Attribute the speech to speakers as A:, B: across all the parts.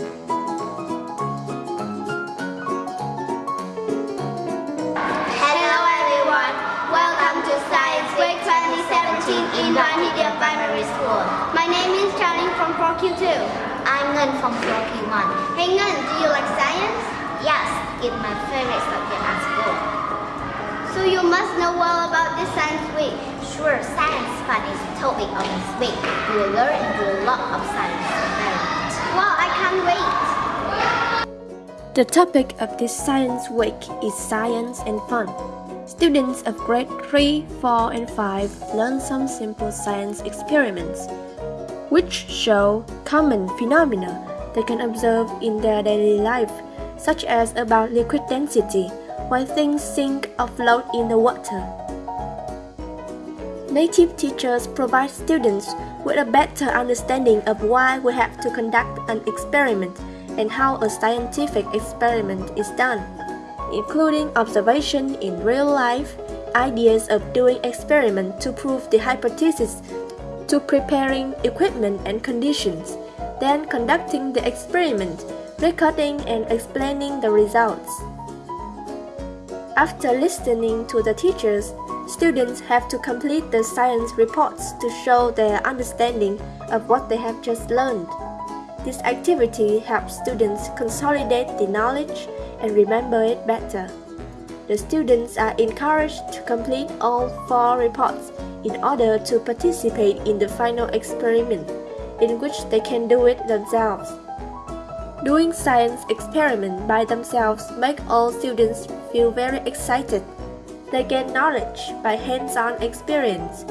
A: Hello everyone, welcome to Science Week 2017 in Primary School. My name is Charlie from 4Q2. I'm Ngân from 4Q1. Hey Ngân, do you like science? Yes, it's my favorite subject at school. So you must know well about this Science Week. Sure, science fun is the topic of this week. You will learn and do a lot of science Well, I can't wait!
B: The topic of this Science Week is Science and Fun. Students of grade 3, 4, and 5 learn some simple science experiments, which show common phenomena they can observe in their daily life, such as about liquid density, why things sink or float in the water. Native teachers provide students with a better understanding of why we have to conduct an experiment and how a scientific experiment is done, including observation in real life, ideas of doing experiment to prove the hypothesis, to preparing equipment and conditions, then conducting the experiment, recording and explaining the results. After listening to the teachers, students have to complete the science reports to show their understanding of what they have just learned. This activity helps students consolidate the knowledge and remember it better. The students are encouraged to complete all four reports in order to participate in the final experiment, in which they can do it themselves. Doing science experiment by themselves make all students feel very excited. They gain knowledge by hands-on experience.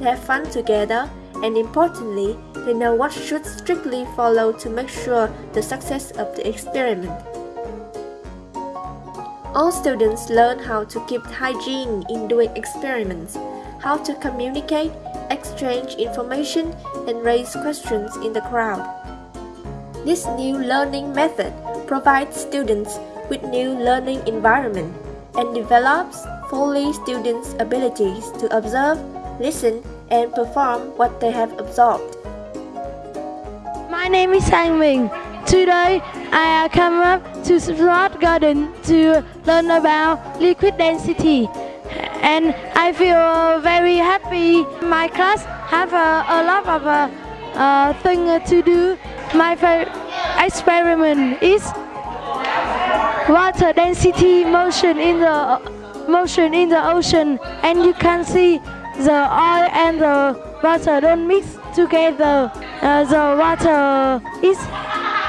B: They have fun together and importantly, they know what should strictly follow to make sure the success of the experiment. All students learn how to keep hygiene in doing experiments, how to communicate, exchange information, and raise questions in the crowd. This new learning method provides students with new learning environment and develops fully students' abilities to observe, listen, and perform what they have absorbed.
C: My name is Sang Ming. Today I come up to Smart Garden to learn about liquid density and I feel very happy. My class have a, a lot of uh, uh, things to do. My experiment is water density motion in the motion in the ocean and you can see the oil and the water don't mix together. Uh, the water is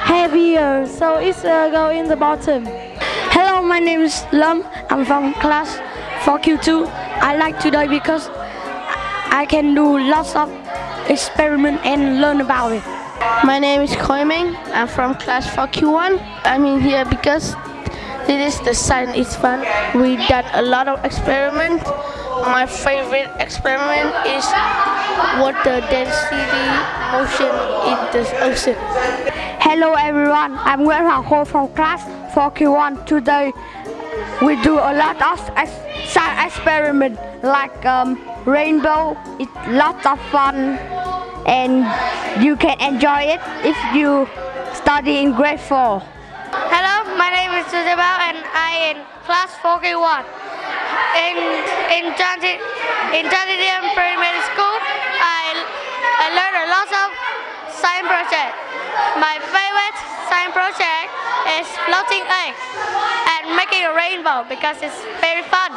C: heavier, so it's uh, go in the bottom.
D: Hello, my name is Lum. I'm from class 4Q2. I like today because I can do lots of experiment and learn about it.
E: My name is Koiming. I'm from class 4Q1. I'm in here because this is the science is fun. We done a lot of experiment. My favorite experiment is water density motion in the ocean.
F: Hello everyone, I'm Nguyễn Hoàng Khôi from class 4Q1. Today we do a lot of science experiment like um, rainbow. It's lots of fun and you can enjoy it if you study in grade 4.
G: Hello, my name is Isabel and I in class 4K1. In in transit in Transition Primary School, I I learned a lot of science project. My favorite science project is floating eggs and making a rainbow because it's very fun.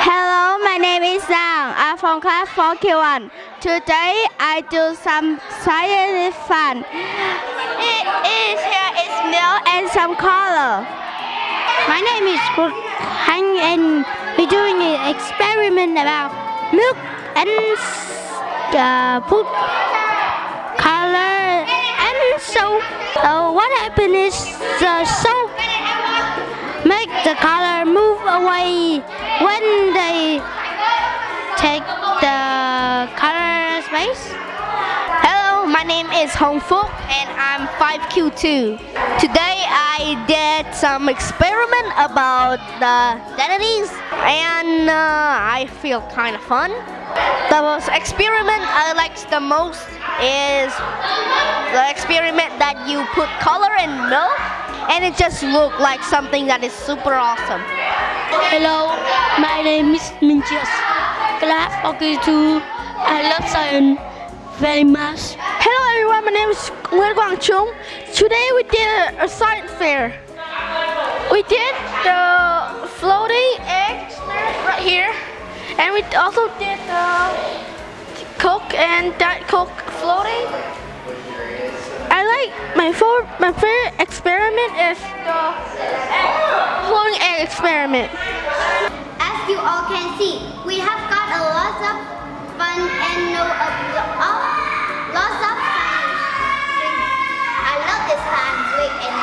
H: Hello, my name is Zhang. I'm from class 4Q1. Today I do some science fun. It is here is milk and some color.
I: My name is Han and we're doing an experiment about milk and uh, put color and soap. Uh, what happened is the soap make the color move away when they take the color space.
J: My name is Hong Fuk and I'm 5Q2. Today I did some experiment about the densities and uh, I feel kind of fun. The most experiment I liked the most is the experiment that you put color in milk and it just looked like something that is super awesome.
I: Hello, my name is Minjias. Class okay too. I love science very much.
E: Hello everyone, my name is Nguyen Quang Chung. Today we did a, a science fair. We did the floating egg right here, and we also did the Coke and Diet Coke floating. I like my for, my favorite experiment is the egg, floating egg experiment.
A: As you all can see, we have got a lot of fun and know a lot, oh, lots of science. I love this science